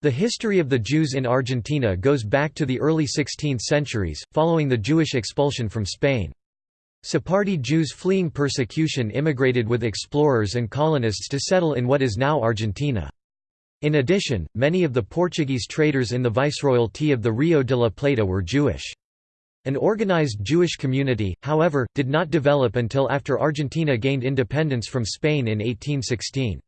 The history of the Jews in Argentina goes back to the early 16th centuries, following the Jewish expulsion from Spain. Sephardi Jews fleeing persecution immigrated with explorers and colonists to settle in what is now Argentina. In addition, many of the Portuguese traders in the Viceroyalty of the Rio de la Plata were Jewish. An organized Jewish community, however, did not develop until after Argentina gained independence from Spain in 1816.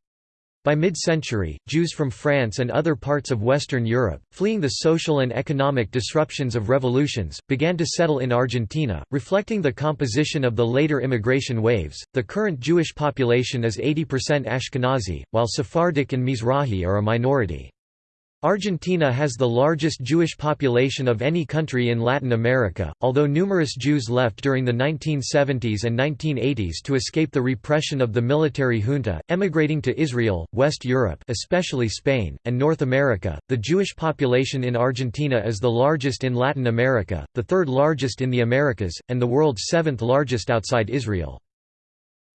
By mid-century, Jews from France and other parts of Western Europe, fleeing the social and economic disruptions of revolutions, began to settle in Argentina, reflecting the composition of the later immigration waves. The current Jewish population is 80% Ashkenazi, while Sephardic and Mizrahi are a minority. Argentina has the largest Jewish population of any country in Latin America, although numerous Jews left during the 1970s and 1980s to escape the repression of the military junta, emigrating to Israel, West Europe especially Spain, and North America. The Jewish population in Argentina is the largest in Latin America, the third largest in the Americas, and the world's seventh largest outside Israel.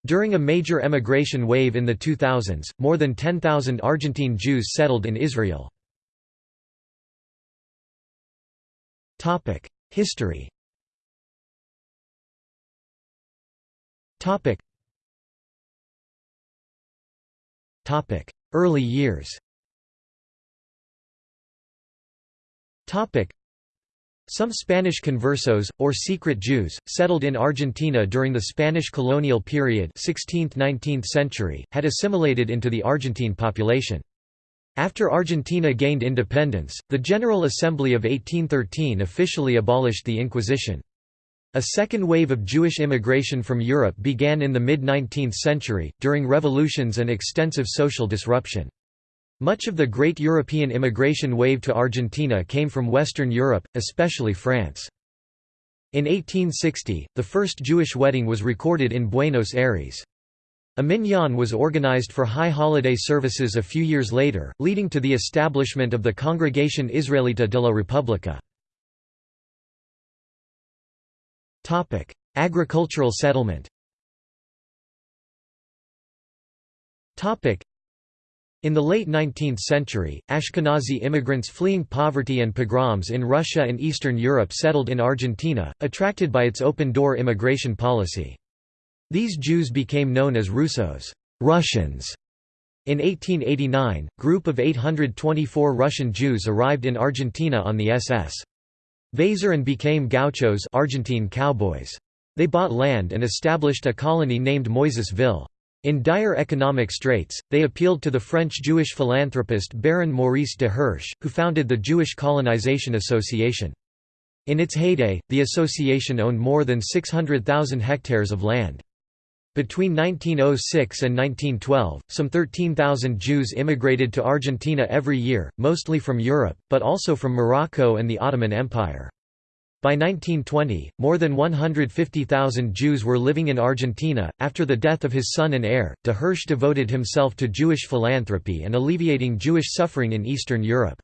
During a major emigration wave in the 2000s, more than 10,000 Argentine Jews settled in Israel. Topic: History. Topic. Topic: Early years. Topic. Some Spanish conversos, or secret Jews, settled in Argentina during the Spanish colonial period 16th–19th century, had assimilated into the Argentine population. After Argentina gained independence, the General Assembly of 1813 officially abolished the Inquisition. A second wave of Jewish immigration from Europe began in the mid-19th century, during revolutions and extensive social disruption. Much of the great European immigration wave to Argentina came from Western Europe, especially France. In 1860, the first Jewish wedding was recorded in Buenos Aires. A minyan was organized for high holiday services a few years later, leading to the establishment of the Congregation Israelita de la República. Agricultural settlement in the late 19th century, Ashkenazi immigrants fleeing poverty and pogroms in Russia and Eastern Europe settled in Argentina, attracted by its open-door immigration policy. These Jews became known as Russos Russians". In 1889, group of 824 Russian Jews arrived in Argentina on the SS. Weser and became gauchos Argentine cowboys. They bought land and established a colony named Moisesville. In dire economic straits, they appealed to the French Jewish philanthropist Baron Maurice de Hirsch, who founded the Jewish Colonization Association. In its heyday, the association owned more than 600,000 hectares of land. Between 1906 and 1912, some 13,000 Jews immigrated to Argentina every year, mostly from Europe, but also from Morocco and the Ottoman Empire. By 1920, more than 150,000 Jews were living in Argentina. After the death of his son and heir, de Hirsch devoted himself to Jewish philanthropy and alleviating Jewish suffering in Eastern Europe.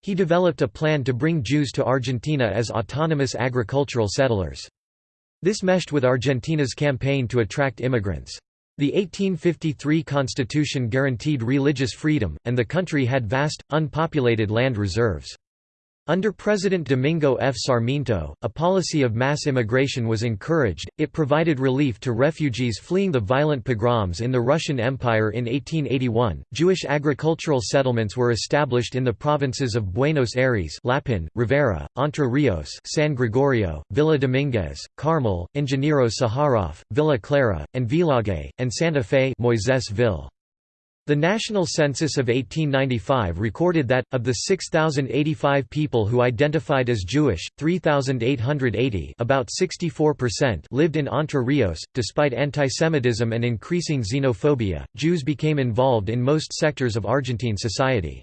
He developed a plan to bring Jews to Argentina as autonomous agricultural settlers. This meshed with Argentina's campaign to attract immigrants. The 1853 constitution guaranteed religious freedom, and the country had vast, unpopulated land reserves. Under President Domingo F. Sarmiento, a policy of mass immigration was encouraged, it provided relief to refugees fleeing the violent pogroms in the Russian Empire in 1881. Jewish agricultural settlements were established in the provinces of Buenos Aires Lapin, Rivera, Entre Rios San Gregorio, Villa Dominguez, Carmel, Ingeniero Sajaroff, Villa Clara, and Villaguay, and Santa Fe Moisésville. The national census of 1895 recorded that, of the 6,085 people who identified as Jewish, 3,880 about 64% lived in Entre Rios. Despite antisemitism and increasing xenophobia, Jews became involved in most sectors of Argentine society.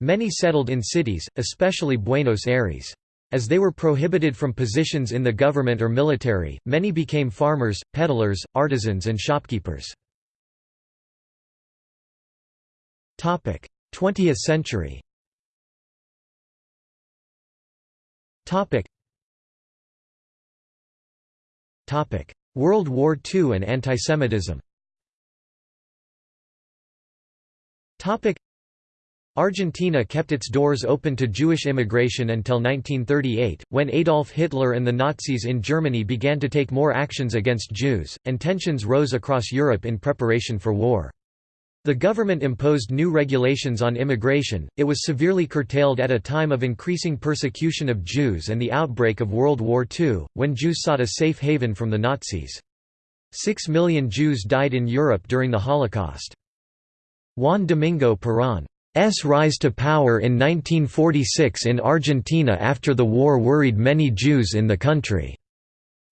Many settled in cities, especially Buenos Aires. As they were prohibited from positions in the government or military, many became farmers, peddlers, artisans and shopkeepers. 20th century. World War II and antisemitism. Argentina kept its doors open to Jewish immigration until 1938, when Adolf Hitler and the Nazis in Germany began to take more actions against Jews, and tensions rose across Europe in preparation for war. The government imposed new regulations on immigration, it was severely curtailed at a time of increasing persecution of Jews and the outbreak of World War II, when Jews sought a safe haven from the Nazis. Six million Jews died in Europe during the Holocaust. Juan Domingo Perón S rise to power in 1946 in Argentina after the war worried many Jews in the country.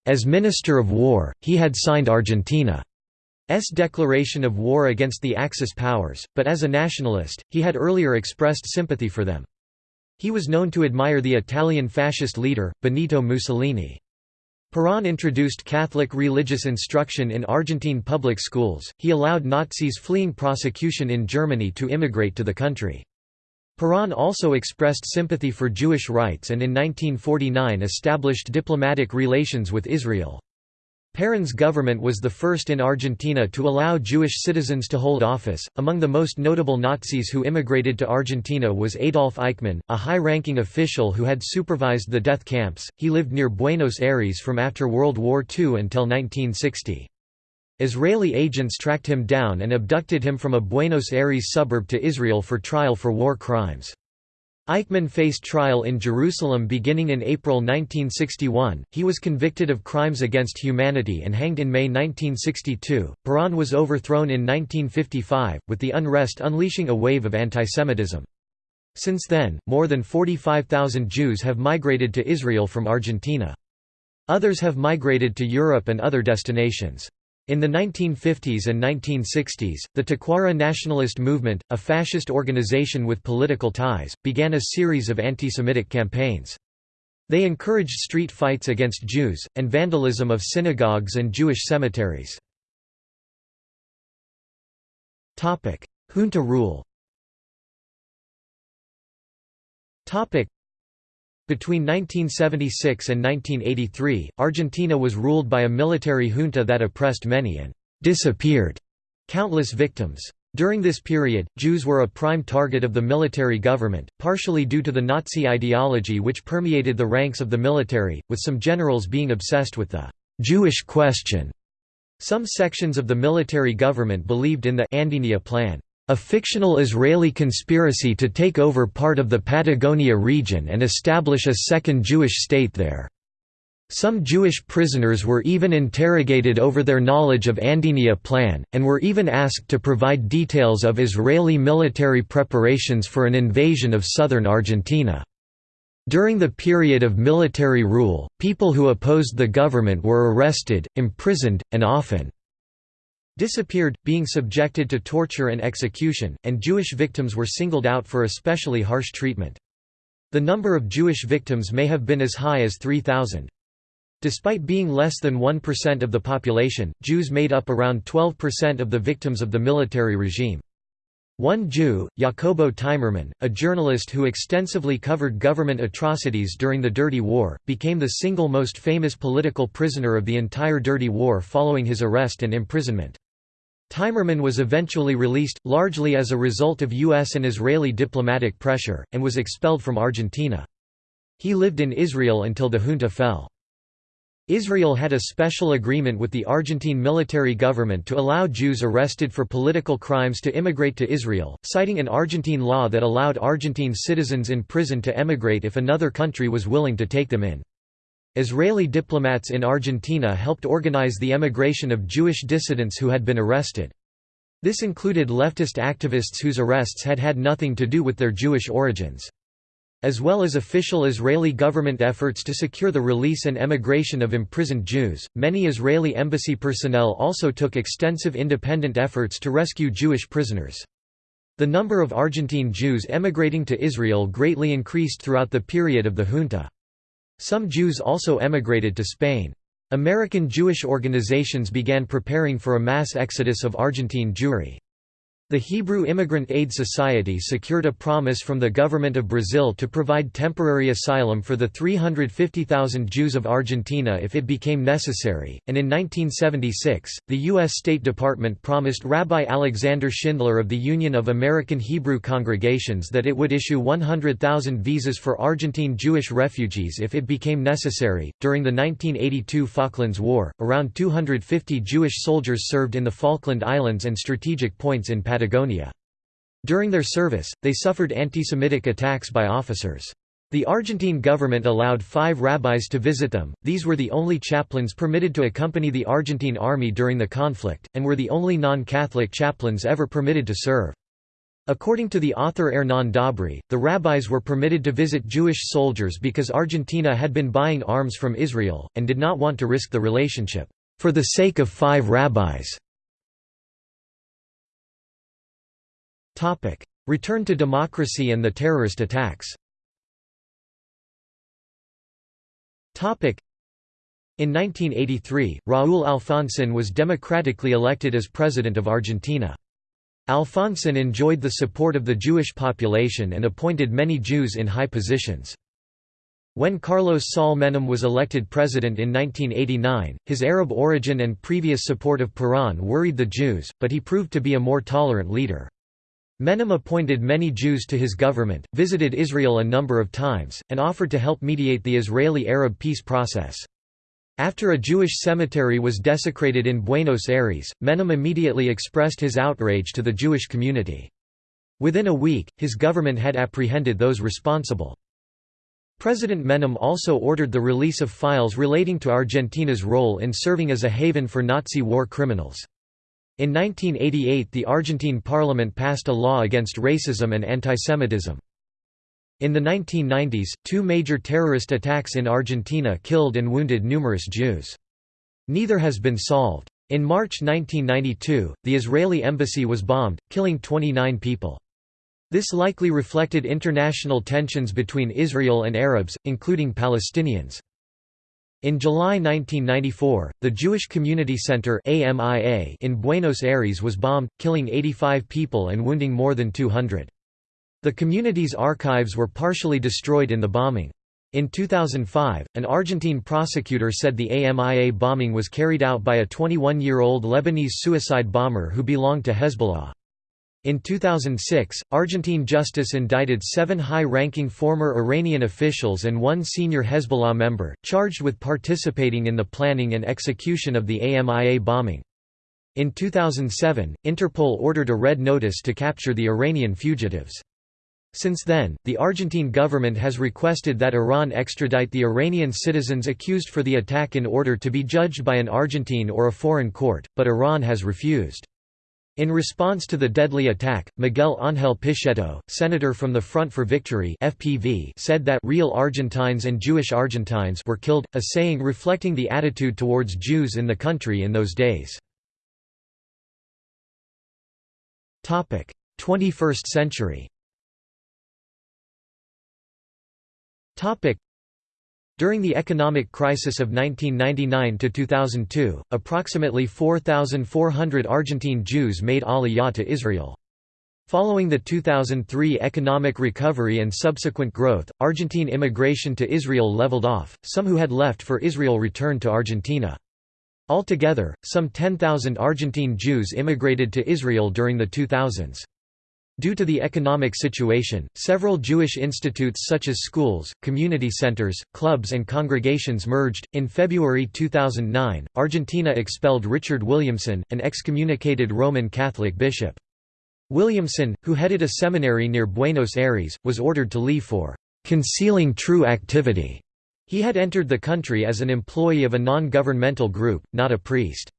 As Minister of War, he had signed Argentina's declaration of war against the Axis powers, but as a nationalist, he had earlier expressed sympathy for them. He was known to admire the Italian fascist leader, Benito Mussolini. Perón introduced Catholic religious instruction in Argentine public schools, he allowed Nazis fleeing prosecution in Germany to immigrate to the country. Perón also expressed sympathy for Jewish rights and in 1949 established diplomatic relations with Israel. Perón's government was the first in Argentina to allow Jewish citizens to hold office. Among the most notable Nazis who immigrated to Argentina was Adolf Eichmann, a high ranking official who had supervised the death camps. He lived near Buenos Aires from after World War II until 1960. Israeli agents tracked him down and abducted him from a Buenos Aires suburb to Israel for trial for war crimes. Eichmann faced trial in Jerusalem beginning in April 1961. He was convicted of crimes against humanity and hanged in May 1962. Perón was overthrown in 1955, with the unrest unleashing a wave of antisemitism. Since then, more than 45,000 Jews have migrated to Israel from Argentina. Others have migrated to Europe and other destinations. In the 1950s and 1960s, the Tacuara nationalist movement, a fascist organization with political ties, began a series of anti-Semitic campaigns. They encouraged street fights against Jews, and vandalism of synagogues and Jewish cemeteries. Junta rule between 1976 and 1983, Argentina was ruled by a military junta that oppressed many and disappeared countless victims. During this period, Jews were a prime target of the military government, partially due to the Nazi ideology which permeated the ranks of the military, with some generals being obsessed with the Jewish question. Some sections of the military government believed in the Andinia Plan, a fictional Israeli conspiracy to take over part of the Patagonia region and establish a second Jewish state there. Some Jewish prisoners were even interrogated over their knowledge of Andinia Plan, and were even asked to provide details of Israeli military preparations for an invasion of southern Argentina. During the period of military rule, people who opposed the government were arrested, imprisoned, and often disappeared, being subjected to torture and execution, and Jewish victims were singled out for especially harsh treatment. The number of Jewish victims may have been as high as 3,000. Despite being less than 1% of the population, Jews made up around 12% of the victims of the military regime. One Jew, Jacobo Timerman, a journalist who extensively covered government atrocities during the Dirty War, became the single most famous political prisoner of the entire Dirty War following his arrest and imprisonment. Timerman was eventually released, largely as a result of U.S. and Israeli diplomatic pressure, and was expelled from Argentina. He lived in Israel until the junta fell. Israel had a special agreement with the Argentine military government to allow Jews arrested for political crimes to immigrate to Israel, citing an Argentine law that allowed Argentine citizens in prison to emigrate if another country was willing to take them in. Israeli diplomats in Argentina helped organize the emigration of Jewish dissidents who had been arrested. This included leftist activists whose arrests had had nothing to do with their Jewish origins. As well as official Israeli government efforts to secure the release and emigration of imprisoned Jews, many Israeli embassy personnel also took extensive independent efforts to rescue Jewish prisoners. The number of Argentine Jews emigrating to Israel greatly increased throughout the period of the junta. Some Jews also emigrated to Spain. American Jewish organizations began preparing for a mass exodus of Argentine Jewry. The Hebrew Immigrant Aid Society secured a promise from the government of Brazil to provide temporary asylum for the 350,000 Jews of Argentina if it became necessary, and in 1976, the U.S. State Department promised Rabbi Alexander Schindler of the Union of American Hebrew Congregations that it would issue 100,000 visas for Argentine Jewish refugees if it became necessary. During the 1982 Falklands War, around 250 Jewish soldiers served in the Falkland Islands and strategic points in Patagonia. Patagonia. During their service, they suffered anti-Semitic attacks by officers. The Argentine government allowed five rabbis to visit them, these were the only chaplains permitted to accompany the Argentine army during the conflict, and were the only non-Catholic chaplains ever permitted to serve. According to the author Hernán Dobry, the rabbis were permitted to visit Jewish soldiers because Argentina had been buying arms from Israel, and did not want to risk the relationship, "...for the sake of five rabbis." Return to democracy and the terrorist attacks in 1983, Raúl Alfonsín was democratically elected as President of Argentina. Alfonsín enjoyed the support of the Jewish population and appointed many Jews in high positions. When Carlos Saul Menem was elected president in 1989, his Arab origin and previous support of Peron worried the Jews, but he proved to be a more tolerant leader. Menem appointed many Jews to his government, visited Israel a number of times, and offered to help mediate the Israeli-Arab peace process. After a Jewish cemetery was desecrated in Buenos Aires, Menem immediately expressed his outrage to the Jewish community. Within a week, his government had apprehended those responsible. President Menem also ordered the release of files relating to Argentina's role in serving as a haven for Nazi war criminals. In 1988 the Argentine parliament passed a law against racism and antisemitism. In the 1990s, two major terrorist attacks in Argentina killed and wounded numerous Jews. Neither has been solved. In March 1992, the Israeli embassy was bombed, killing 29 people. This likely reflected international tensions between Israel and Arabs, including Palestinians. In July 1994, the Jewish Community Center in Buenos Aires was bombed, killing 85 people and wounding more than 200. The community's archives were partially destroyed in the bombing. In 2005, an Argentine prosecutor said the AMIA bombing was carried out by a 21-year-old Lebanese suicide bomber who belonged to Hezbollah. In 2006, Argentine justice indicted seven high-ranking former Iranian officials and one senior Hezbollah member, charged with participating in the planning and execution of the AMIA bombing. In 2007, Interpol ordered a red notice to capture the Iranian fugitives. Since then, the Argentine government has requested that Iran extradite the Iranian citizens accused for the attack in order to be judged by an Argentine or a foreign court, but Iran has refused. In response to the deadly attack, Miguel Ángel Pichetto, senator from the Front for Victory (FPV), said that real Argentines and Jewish Argentines were killed, a saying reflecting the attitude towards Jews in the country in those days. Topic: 21st century. Topic: during the economic crisis of 1999–2002, approximately 4,400 Argentine Jews made aliyah to Israel. Following the 2003 economic recovery and subsequent growth, Argentine immigration to Israel leveled off, some who had left for Israel returned to Argentina. Altogether, some 10,000 Argentine Jews immigrated to Israel during the 2000s. Due to the economic situation, several Jewish institutes such as schools, community centers, clubs, and congregations merged. In February 2009, Argentina expelled Richard Williamson, an excommunicated Roman Catholic bishop. Williamson, who headed a seminary near Buenos Aires, was ordered to leave for concealing true activity. He had entered the country as an employee of a non-governmental group, not a priest.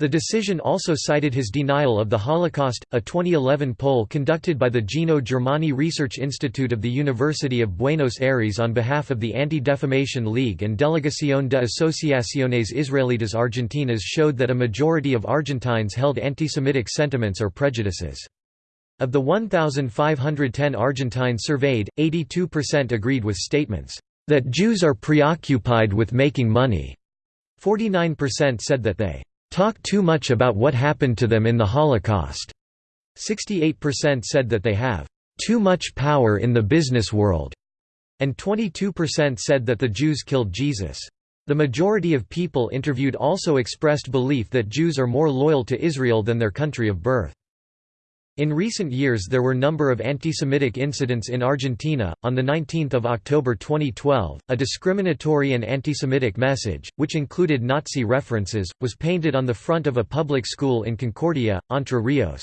The decision also cited his denial of the Holocaust. A 2011 poll conducted by the Gino Germani Research Institute of the University of Buenos Aires on behalf of the Anti-Defamation League and Delegación de Asociaciones Israelitas Argentinas showed that a majority of Argentines held anti-Semitic sentiments or prejudices. Of the 1,510 Argentines surveyed, 82% agreed with statements, "...that Jews are preoccupied with making money." 49% said that they talk too much about what happened to them in the Holocaust. 68% said that they have too much power in the business world, and 22% said that the Jews killed Jesus. The majority of people interviewed also expressed belief that Jews are more loyal to Israel than their country of birth. In recent years there were number of anti-Semitic incidents in Argentina. On the 19th of October 2012, a discriminatory and anti-Semitic message, which included Nazi references, was painted on the front of a public school in Concordia, Entre Rios.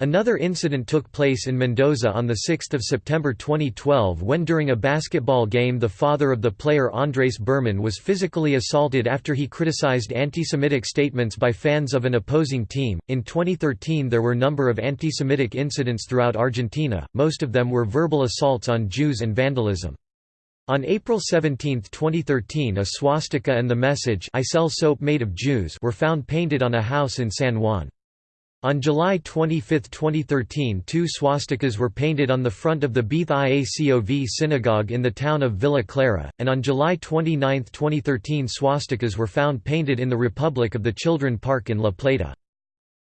Another incident took place in Mendoza on 6 September 2012 when during a basketball game the father of the player Andres Berman was physically assaulted after he criticized anti-Semitic statements by fans of an opposing team. In 2013 there were a number of anti-Semitic incidents throughout Argentina, most of them were verbal assaults on Jews and vandalism. On April 17, 2013 a swastika and the message I sell soap made of Jews were found painted on a house in San Juan. On July 25, 2013 two swastikas were painted on the front of the Beth Iacov synagogue in the town of Villa Clara, and on July 29, 2013 swastikas were found painted in the Republic of the Children Park in La Plata.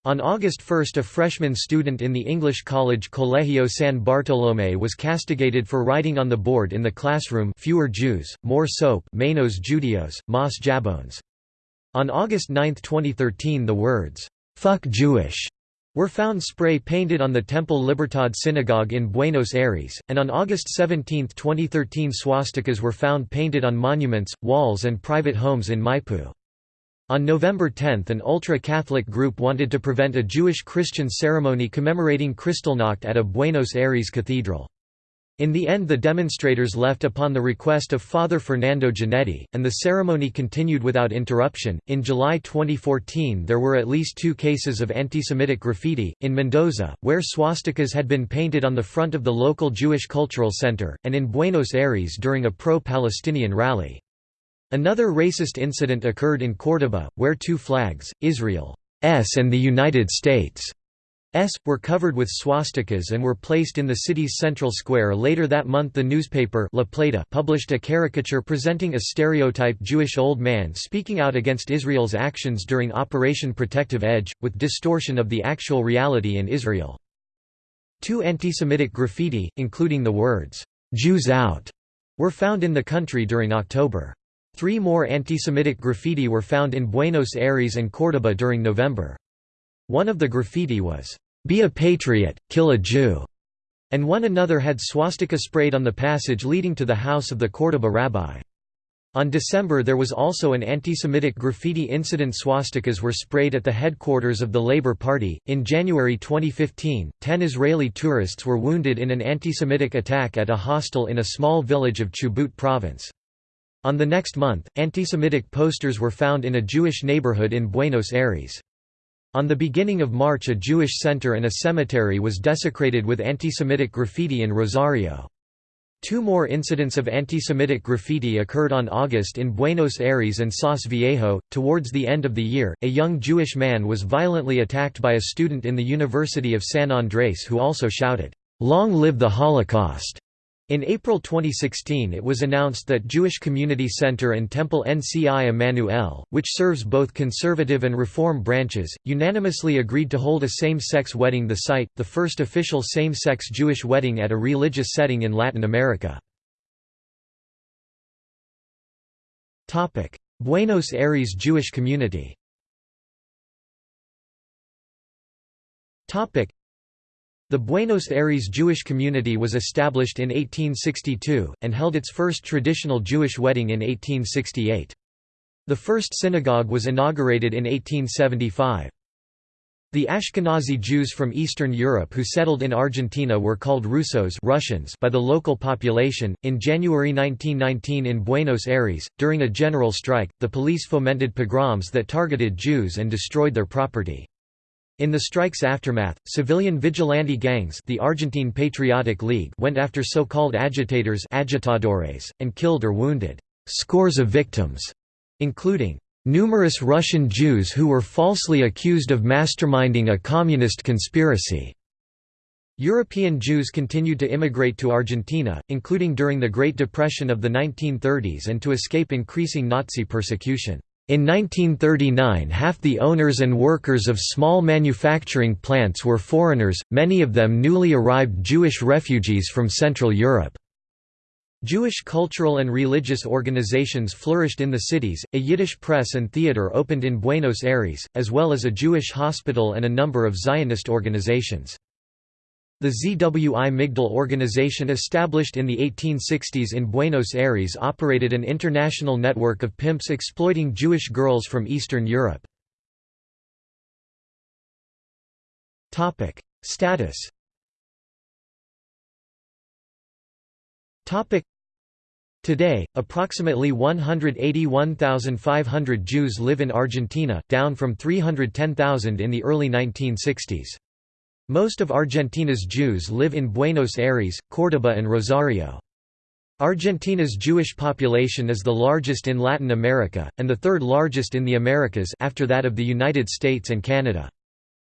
On August 1 a freshman student in the English college Colegio San Bartolomé was castigated for writing on the board in the classroom fewer Jews, more soap menos Judios, más jabones. On August 9, 2013 the words, "'Fuck Jewish' were found spray painted on the Temple Libertad synagogue in Buenos Aires, and on August 17, 2013 swastikas were found painted on monuments, walls and private homes in Maipú. On November 10 an ultra-Catholic group wanted to prevent a Jewish-Christian ceremony commemorating Kristallnacht at a Buenos Aires cathedral. In the end the demonstrators left upon the request of Father Fernando Giannetti, and the ceremony continued without interruption. In July 2014 there were at least two cases of anti-Semitic graffiti, in Mendoza, where swastikas had been painted on the front of the local Jewish Cultural Center, and in Buenos Aires during a pro-Palestinian rally. Another racist incident occurred in Córdoba, where two flags, Israel's and the United States' were covered with swastikas and were placed in the city's central square later that month the newspaper La Plata published a caricature presenting a stereotype Jewish old man speaking out against Israel's actions during Operation Protective Edge, with distortion of the actual reality in Israel. Two anti-Semitic graffiti, including the words, "'Jews out' were found in the country during October. Three more anti-Semitic graffiti were found in Buenos Aires and Córdoba during November. One of the graffiti was, "'Be a patriot, kill a Jew' and one another had swastika sprayed on the passage leading to the house of the Córdoba rabbi. On December there was also an anti-Semitic graffiti incident swastikas were sprayed at the headquarters of the Labour Party. In January 2015, 10 Israeli tourists were wounded in an anti-Semitic attack at a hostel in a small village of Chubut province. On the next month, anti-Semitic posters were found in a Jewish neighborhood in Buenos Aires. On the beginning of March a Jewish center and a cemetery was desecrated with anti-Semitic graffiti in Rosario. Two more incidents of anti-Semitic graffiti occurred on August in Buenos Aires and Sas Viejo. Towards the end of the year, a young Jewish man was violently attacked by a student in the University of San Andrés who also shouted, "Long live the Holocaust!" In April 2016 it was announced that Jewish Community Center and Temple NCI Emmanuel, which serves both conservative and reform branches, unanimously agreed to hold a same-sex wedding the site, the first official same-sex Jewish wedding at a religious setting in Latin America. Buenos Aires Jewish community the Buenos Aires Jewish community was established in 1862, and held its first traditional Jewish wedding in 1868. The first synagogue was inaugurated in 1875. The Ashkenazi Jews from Eastern Europe who settled in Argentina were called Russos Russians by the local population. In January 1919 in Buenos Aires, during a general strike, the police fomented pogroms that targeted Jews and destroyed their property. In the strike's aftermath, civilian vigilante gangs the Argentine Patriotic League went after so-called agitators agitadores, and killed or wounded scores of victims, including numerous Russian Jews who were falsely accused of masterminding a communist conspiracy. European Jews continued to immigrate to Argentina, including during the Great Depression of the 1930s and to escape increasing Nazi persecution. In 1939 half the owners and workers of small manufacturing plants were foreigners, many of them newly arrived Jewish refugees from Central Europe. Jewish cultural and religious organizations flourished in the cities, a Yiddish press and theater opened in Buenos Aires, as well as a Jewish hospital and a number of Zionist organizations. The ZWI Migdal organization established in the 1860s in Buenos Aires operated an international network of pimps exploiting Jewish girls from Eastern Europe. Status Today, approximately 181,500 Jews live in Argentina, down from 310,000 in the early 1960s. Most of Argentina's Jews live in Buenos Aires, Córdoba and Rosario. Argentina's Jewish population is the largest in Latin America, and the third largest in the Americas after that of the United States and Canada.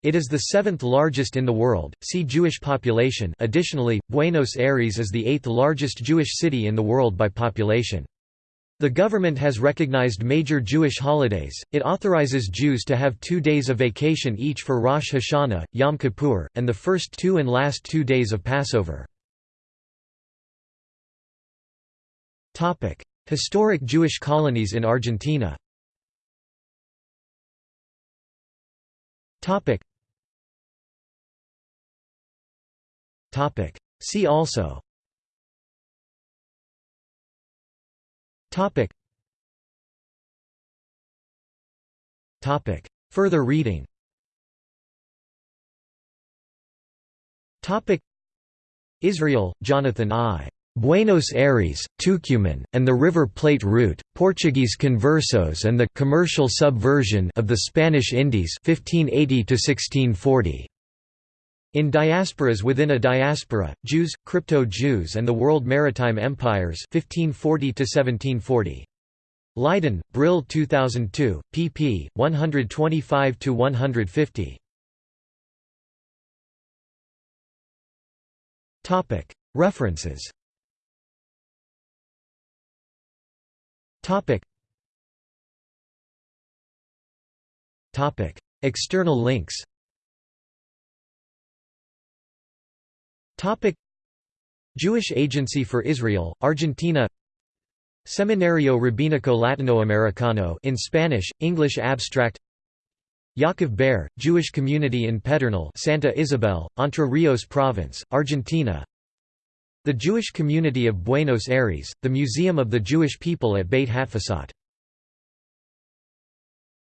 It is the seventh largest in the world. See Jewish population. Additionally, Buenos Aires is the eighth largest Jewish city in the world by population. The government has recognized major Jewish holidays, it authorizes Jews to have two days of vacation each for Rosh Hashanah, Yom Kippur, and the first two and last two days of Passover. Historic Jewish colonies in Argentina. See also Topic. Topic. Further reading Topic. Israel, Jonathan I. Buenos Aires, Tucumán, and the River Plate route, Portuguese conversos and the commercial subversion of the Spanish Indies 1580 -1640. In diasporas within a diaspora, Jews, Crypto-Jews and the World Maritime Empires 1540 -1740. Leiden, Brill 2002, pp. 125–150. References External links Topic. Jewish Agency for Israel, Argentina. Seminario Rabínico Latinoamericano in Spanish, English abstract. Yaakov Ber, Jewish community in Pedernal Santa Isabel, Entre Rios Province, Argentina. The Jewish community of Buenos Aires, the Museum of the Jewish People at Beit Hatfutsot